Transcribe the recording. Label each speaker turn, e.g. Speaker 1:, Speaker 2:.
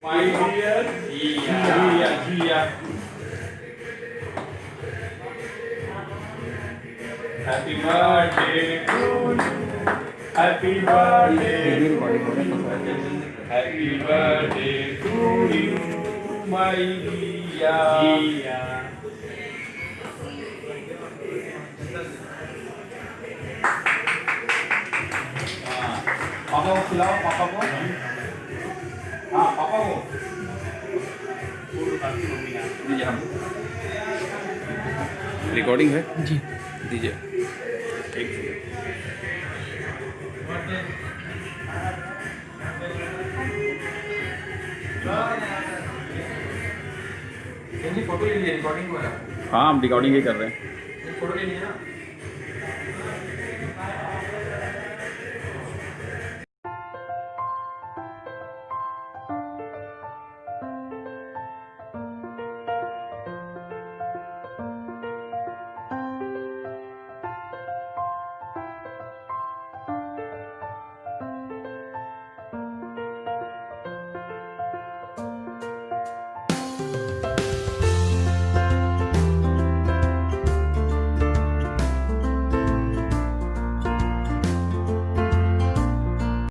Speaker 1: My dear Gia, Gia. Happy birthday to you. Happy birthday to you. Happy birthday to you, my Gia. Gia. पापा को खिलाओ पापा को हाँ पापा को दीजिए हम।
Speaker 2: रिकॉर्डिंग है?
Speaker 3: जी।
Speaker 2: दीजिए।
Speaker 1: एक
Speaker 3: फ़ोटो ले लिया रिकॉर्डिंग
Speaker 2: हाँ। हम रिकॉर्डिंग ही कर रहे हैं।
Speaker 3: फ़ोटो ले लिया ना